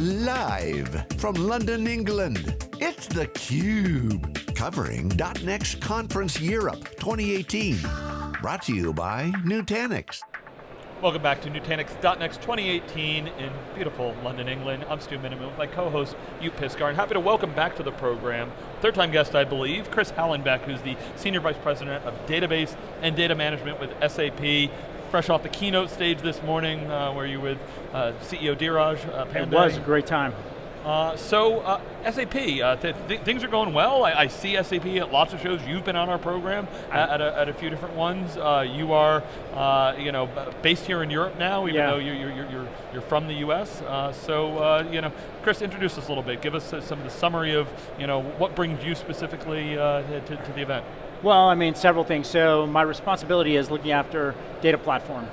Live from London, England, it's theCUBE. Covering .next Conference Europe 2018. Brought to you by Nutanix. Welcome back to Nutanix.next 2018 in beautiful London, England. I'm Stu Miniman with my co-host, Joep Piscaer, and happy to welcome back to the program, third time guest I believe, Chris Hallenbeck, who's the Senior Vice President of Database and Data Management with SAP. Fresh off the keynote stage this morning, uh, where you with uh, CEO Dheeraj uh, Pandey. It was a great time. Uh, so, uh, SAP, uh, th th things are going well. I, I, see SAP at lots of shows. You've been on our program at, at, a, at a, few different ones. Uh, you are, uh, you know, based here in Europe now, even yeah. though you're, you're, you're, you're, from the US. Uh, so, you know, Chris, introduce us a little bit. Give us some of the summary of, you know, what brings you specifically to, to the event. Well, I mean, several things. So my responsibility is looking after data platform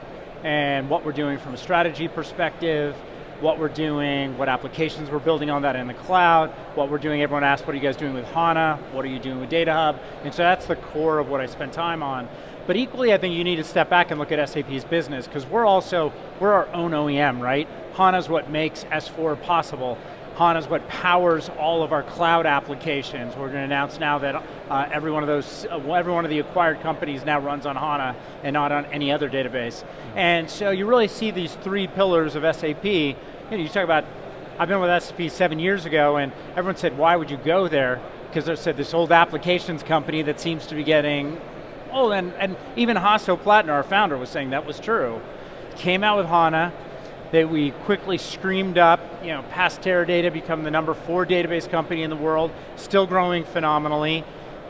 and what we're doing from a strategy perspective, what we're doing, what applications we're building on that in the cloud, what we're doing, everyone asks, what are you guys doing with HANA, what are you doing with Data Hub, and so that's the core of what I spend time on. But equally, I think you need to step back and look at SAP's business, because we're also, we're our own OEM, right? HANA's what makes S4 possible. HANA is what powers all of our cloud applications. We're going to announce now that uh, every one of those, uh, every one of the acquired companies now runs on HANA and not on any other database. Mm -hmm. And so you really see these three pillars of SAP. You, know, you talk about, I've been with SAP seven years ago and everyone said, why would you go there? Because they said this old applications company that seems to be getting, oh, and, and even Hasso Plattner, our founder, was saying that was true. Came out with HANA, that we quickly screamed up, you know, past Teradata become the number four database company in the world, still growing phenomenally.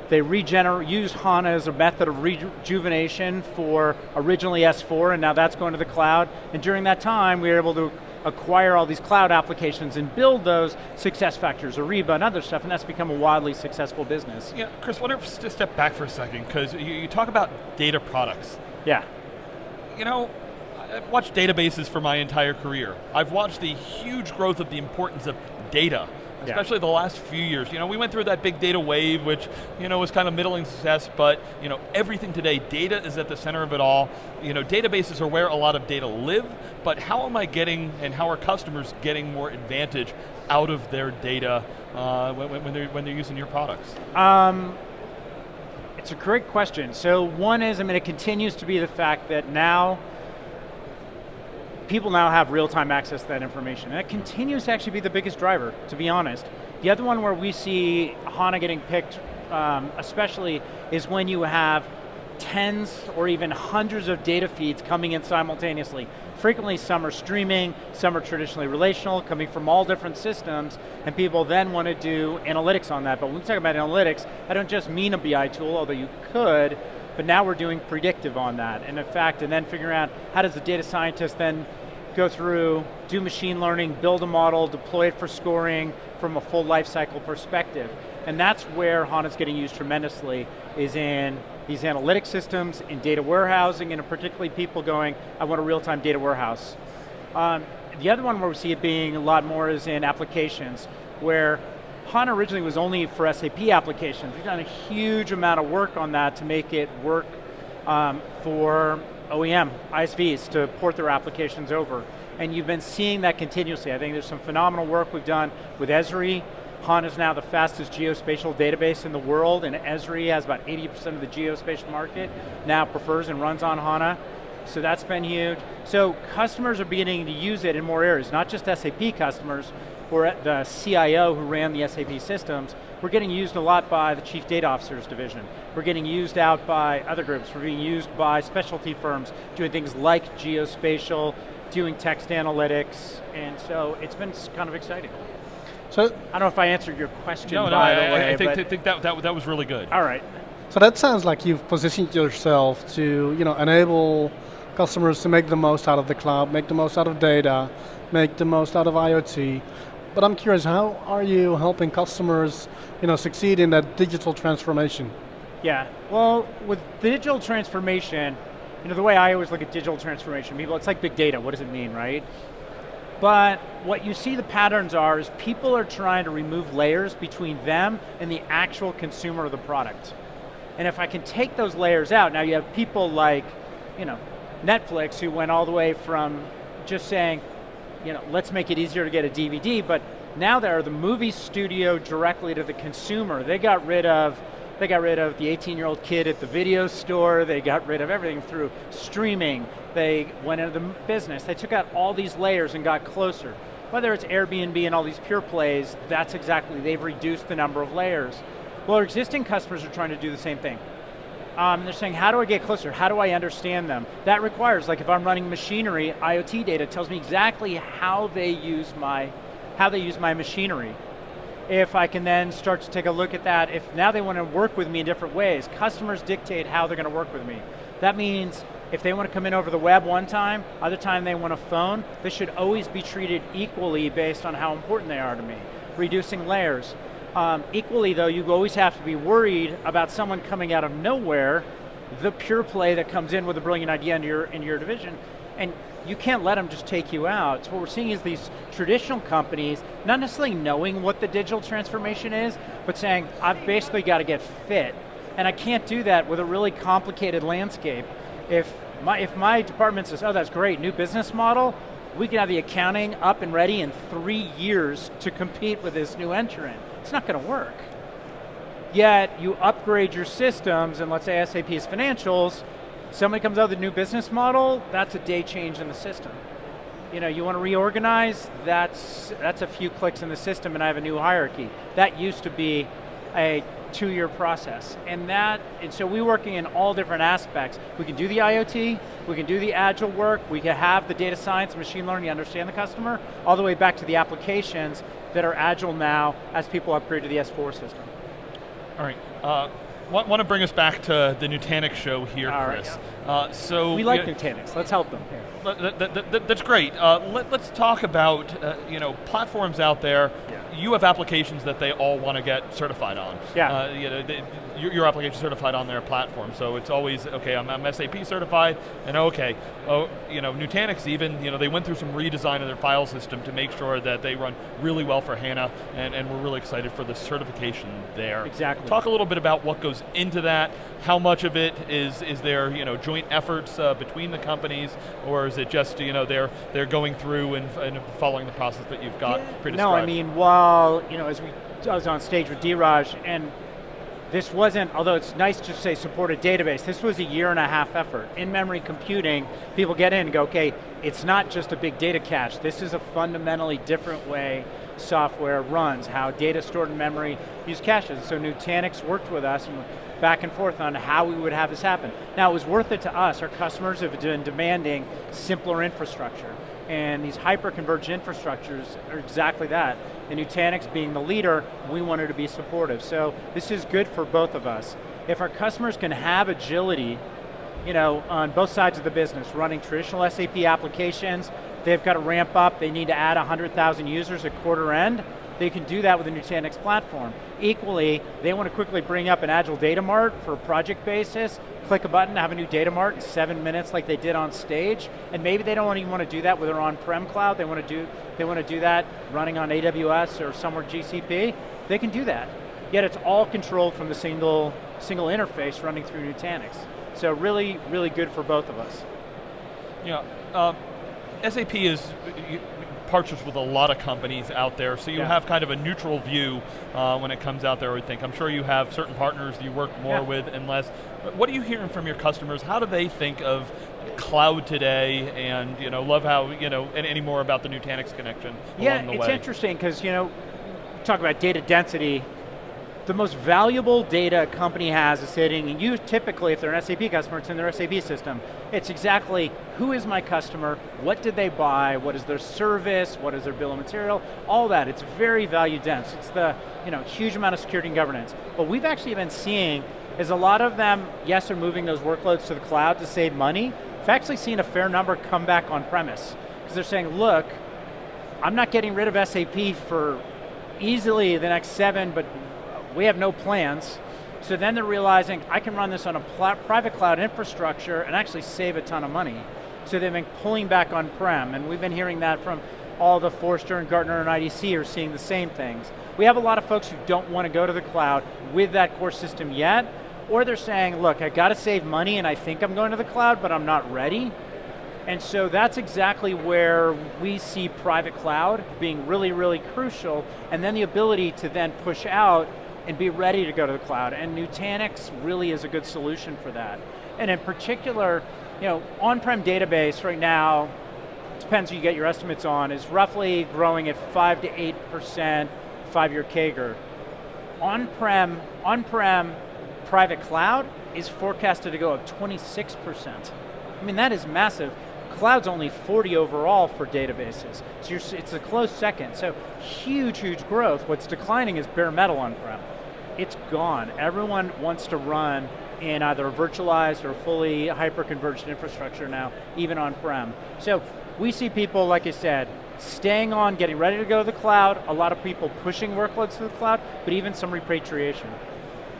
They regenerate, use HANA as a method of rejuvenation for originally S4, and now that's going to the cloud. And during that time, we were able to acquire all these cloud applications and build those SuccessFactors, Ariba and other stuff, and that's become a wildly successful business. Yeah, Chris, what if just step back for a second, because you, you talk about data products. Yeah. You know, I've watched databases for my entire career. I've watched the huge growth of the importance of data especially yeah. the last few years. You know, we went through that big data wave, which you know was kind of middling success, but you know, everything today, data is at the center of it all. You know, databases are where a lot of data live, but how am I getting, and how are customers getting more advantage out of their data uh, when, when, they're, when they're using your products? Um, it's a great question. So one is, I mean, it continues to be the fact that now people now have real-time access to that information. And it continues to actually be the biggest driver, to be honest. The other one where we see HANA getting picked, um, especially, is when you have tens or even hundreds of data feeds coming in simultaneously. Frequently some are streaming, some are traditionally relational, coming from all different systems, and people then want to do analytics on that. But when we talk about analytics, I don't just mean a BI tool, although you could, but now we're doing predictive on that. And in fact, and then figuring out how does the data scientist then go through, do machine learning, build a model, deploy it for scoring from a full life cycle perspective. And that's where HANA's getting used tremendously, is in these analytic systems, in data warehousing, and particularly people going, I want a real-time data warehouse. Um, the other one where we see it being a lot more is in applications, where HANA originally was only for SAP applications. We've done a huge amount of work on that to make it work um, for OEM, ISVs, to port their applications over. And you've been seeing that continuously. I think there's some phenomenal work we've done with Esri. HANA is now the fastest geospatial database in the world, and Esri has about 80% of the geospatial market, now prefers and runs on HANA. So that's been huge. So customers are beginning to use it in more areas, not just SAP customers, or the CIO who ran the SAP systems, we're getting used a lot by the Chief Data Officers Division. We're getting used out by other groups. We're being used by specialty firms doing things like geospatial, doing text analytics, and so it's been kind of exciting. So I don't know if I answered your question. No, no, I, way, I, think, think that, that that was really good. All right. So that sounds like you've positioned yourself to, you know, enable customers to make the most out of the cloud, make the most out of data, make the most out of IoT. But I'm curious, how are you helping customers you know, succeed in that digital transformation? Yeah, well, with digital transformation, you know, the way I always look at digital transformation, people, it's like big data, what does it mean, right? But what you see the patterns are is people are trying to remove layers between them and the actual consumer of the product. And if I can take those layers out, now you have people like, you know, Netflix who went all the way from just saying, you know, let's make it easier to get a DVD, but now they're the movie studio directly to the consumer. They got rid of they got rid of the 18-year-old kid at the video store. They got rid of everything through streaming. They went into the business. They took out all these layers and got closer. Whether it's Airbnb and all these pure plays, that's exactly, they've reduced the number of layers. Well, our existing customers are trying to do the same thing. Um, they're saying, how do I get closer? How do I understand them? That requires, like if I'm running machinery, IoT data tells me exactly how they use my, how they use my machinery if I can then start to take a look at that, if now they want to work with me in different ways, customers dictate how they're going to work with me. That means if they want to come in over the web one time, other time they want a phone, they should always be treated equally based on how important they are to me. Reducing layers. Um, equally though, you always have to be worried about someone coming out of nowhere, the pure play that comes in with a brilliant idea into your, into your division, and you can't let them just take you out. So what we're seeing is these traditional companies, not necessarily knowing what the digital transformation is, but saying, I've basically got to get fit. And I can't do that with a really complicated landscape. If my, if my department says, oh, that's great, new business model, we can have the accounting up and ready in three years to compete with this new entrant. It's not going to work. Yet, you upgrade your systems, and let's say SAP's financials, Somebody comes out with a new business model, that's a day change in the system. You know, you want to reorganize, that's, that's a few clicks in the system and I have a new hierarchy. That used to be a two-year process. And that, and so we're working in all different aspects. We can do the IoT, we can do the agile work, we can have the data science, machine learning, understand the customer, all the way back to the applications that are agile now as people upgrade to the S4 system. All right, uh, want, want to bring us back to the Nutanix show here, All Chris. Right, yeah. uh, so we like Nutanix. Let's help them. That, that, that, that's great. Uh, let, us talk about uh, you know platforms out there. Yeah. You have applications that they all want to get certified on. Yeah. Uh, you know, they, your, your, application certified on their platform, so it's always okay. I'm, I'm, SAP certified, and okay, oh, you know, Nutanix even you know they went through some redesign of their file system to make sure that they run really well for HANA, and, and we're really excited for the certification there. Exactly. Talk a little bit about what goes into that. How much of it is is there you know joint efforts uh, between the companies, or is it just you know they're they're going through and, and following the process that you've got yeah, No, I mean while you know as we I was on stage with Dheeraj, and this wasn't, although it's nice to say support a database, this was a year and a half effort. In-memory computing, people get in and go, okay, it's not just a big data cache, this is a fundamentally different way software runs, how data stored in memory use caches. So Nutanix worked with us and back and forth on how we would have this happen. Now it was worth it to us, our customers have been demanding simpler infrastructure. And these hyper-converged infrastructures are exactly that. And Nutanix being the leader, we wanted to be supportive. So this is good for both of us. If our customers can have agility, you know, on both sides of the business, running traditional SAP applications, they've got to ramp up, they need to add 100,000 users at quarter end, they can do that with the Nutanix platform. Equally, they want to quickly bring up an Agile Data Mart for a project basis, click a button, have a new data mart in seven minutes like they did on stage, and maybe they don't even want to do that with their on-prem cloud, they want to do they want to do that running on AWS or somewhere GCP, they can do that. Yet it's all controlled from the single, single interface running through Nutanix. So really, really good for both of us. Yeah, uh, SAP is, partners with a lot of companies out there, so you yeah. have kind of a neutral view uh, when it comes out there, I would think. I'm sure you have certain partners you work more yeah. with and less. What are you hearing from your customers? How do they think of cloud today and you know, love how, you know, and any more about the Nutanix connection yeah, along the way? Yeah, it's interesting because, you know, talk about data density, the most valuable data a company has is sitting, and you typically, if they're an SAP customer, it's in their SAP system. It's exactly, who is my customer, what did they buy, what is their service, what is their bill of material, all that, it's very value dense. It's the you know, huge amount of security and governance. What we've actually been seeing is a lot of them, yes, are moving those workloads to the cloud to save money. We've actually seen a fair number come back on premise. Because they're saying, look, I'm not getting rid of SAP for easily the next seven, but we have no plans. So then they're realizing, I can run this on a private cloud infrastructure and actually save a ton of money. So they've been pulling back on-prem, and we've been hearing that from all the Forrester and Gartner and IDC are seeing the same things. We have a lot of folks who don't want to go to the cloud with that core system yet, or they're saying, look, I got to save money and I think I'm going to the cloud, but I'm not ready. And so that's exactly where we see private cloud being really, really crucial, and then the ability to then push out and be ready to go to the cloud. And Nutanix really is a good solution for that. And in particular, you know, on-prem database right now, depends who you get your estimates on, is roughly growing at five to 8% five-year CAGR. On-prem, on-prem private cloud is forecasted to go up 26%. I mean, that is massive. Cloud's only 40 overall for databases. So it's a close second. So huge, huge growth. What's declining is bare metal on-prem. It's gone. Everyone wants to run in either virtualized or fully hyper-converged infrastructure now, even on-prem. So we see people, like I said, staying on, getting ready to go to the cloud, a lot of people pushing workloads to the cloud, but even some repatriation.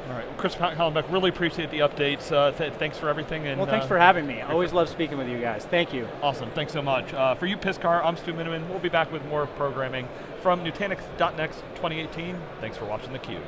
All right, Chris Hallenbeck, really appreciate the updates. Uh, th thanks for everything. And, well, thanks uh, for having me. I always love speaking with you guys. Thank you. Awesome, thanks so much. Uh, for you, Piscaer, I'm Stu Miniman. We'll be back with more programming from Nutanix.next 2018. Thanks for watching theCUBE.